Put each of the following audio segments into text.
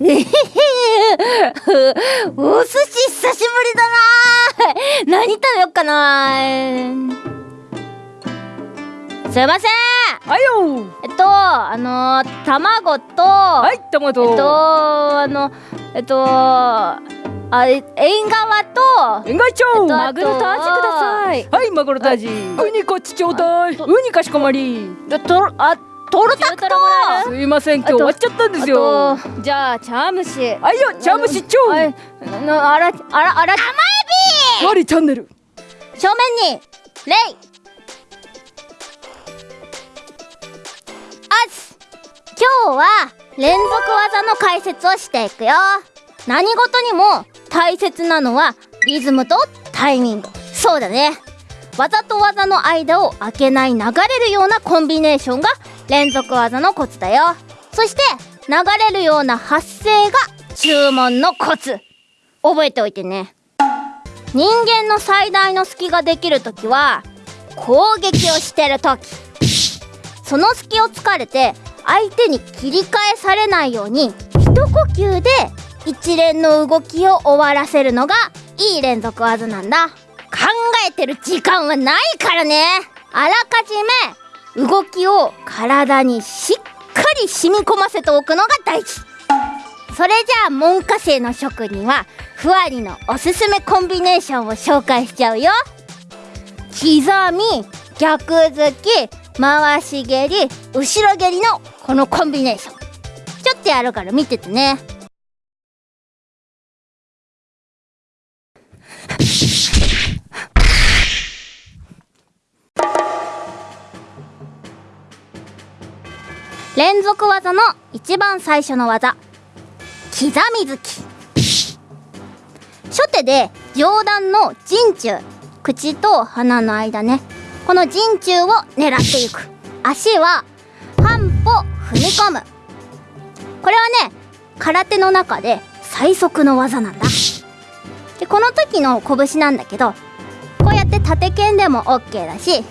お寿司久しぶりだな何食べよっかなすいません。はいよ。えっとあの卵とはいトマトえっとあのえっとあえ縁側と円外長、えっとマグロとアジください。はいマグロとアジ。ウニこっちちょうだい。ウニかしこまり。でとあトロタクトすいません今日終わっちゃったんですよ。じゃあ茶蒸し。はいよ茶蒸しちょうはいのあらあらあらワリチャンネル。正面にレイ！あす今日は連続技の解説をしていくよ。何事にも大切なのはリズムとタイミング。そうだね。技と技の間を開けない流れるようなコンビネーションが連続技のコツだよ。そして流れるような発声が注文のコツ。覚えておいてね。人間の最大の隙ができる時は攻撃をしてる時。その隙を突かれて相手に切り返されないように一呼吸で一連の動きを終わらせるのがいい連続技なんだ。考えてる時間はないからね。あらかじめ動きを体にしっかり染み込ませておくのが大事。それじゃあ門下生の職人はふわりのおすすめコンビネーションを紹介しちゃうよ。刻み逆突き回し蹴り後ろ蹴りのこのコンビネーション。ちょっとやるから見ててね。連続技の一番最初の技。刻み突き。初手で上段の陣中。口と鼻の間ね。この陣中を狙っていく。足は半歩踏み込む。これはね空手の中で最速の技なんだ。でこの時の拳なんだけどこうやって縦剣でも OK だしこ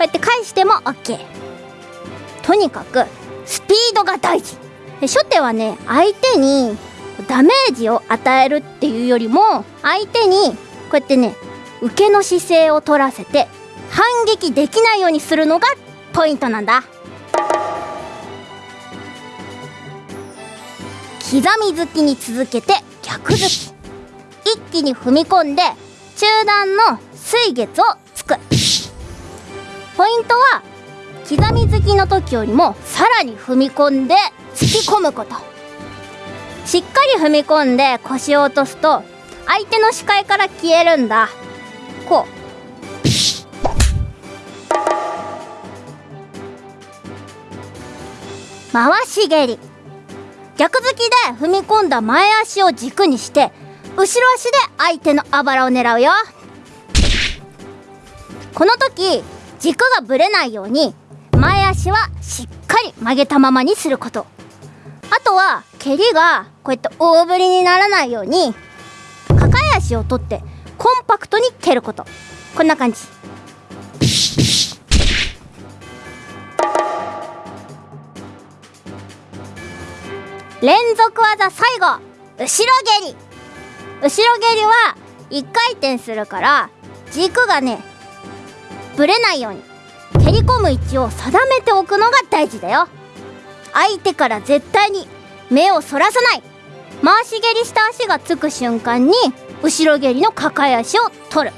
うやって返しても OK とにかくスピードが大事。初手はね相手にダメージを与えるっていうよりも相手にこうやってね受けの姿勢を取らせて反撃できないようにするのがポイントなんだ。刻み突きに続けて逆突き。一気に踏み込んで中段の水月をつく。ポイントは刻み突きの時よりもさらに踏み込んで突き込むこと。しっかり踏み込んで腰を落とすと相手の視界から消えるんだ。こう。回し蹴り。逆突きで踏み込んだ前足を軸にして後ろ足で相手のあばらを狙うよ。この時軸がぶれないように足はしっかり曲げたままにすること。あとは蹴りがこうやって大振りにならないように抱え足を取ってコンパクトに蹴ること。こんな感じ。連続技最後。後ろ蹴り。後ろ蹴りは1回転するから軸がねぶれないように。蹴り込む位置を定めておくのが大事だよ。相手から絶対に目をそらさない。回し蹴りした足がつく瞬間に後ろ蹴りの抱え足を取る。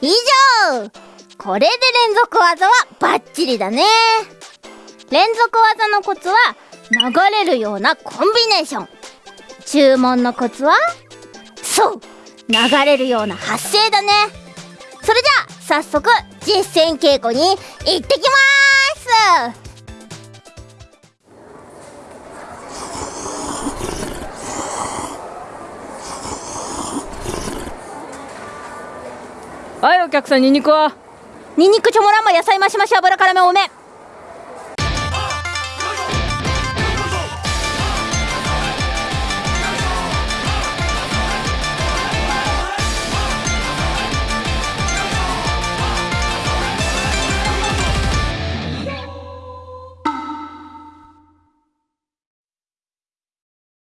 以上。これで連続技はバッチリだね。連続技のコツは流れるようなコンビネーション。注文のコツは？そう流れるような発声だね。それじゃあ早速実践稽古に行ってきます。はいお客さんニンニクは？ニンニクチョモランマ野菜増し増し油辛め多め